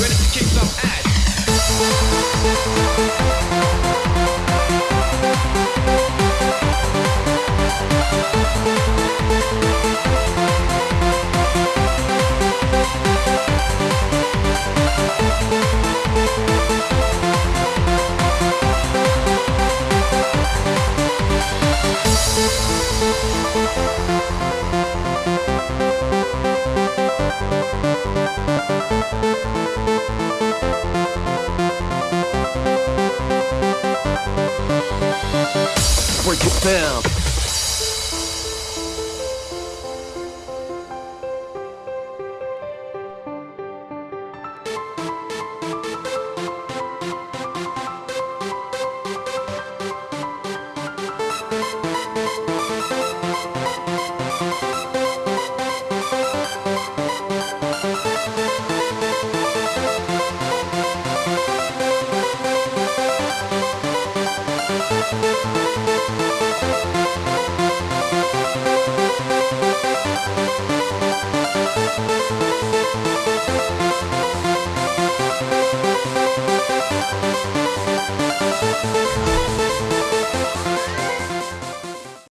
ready to kick some ass. Pimp.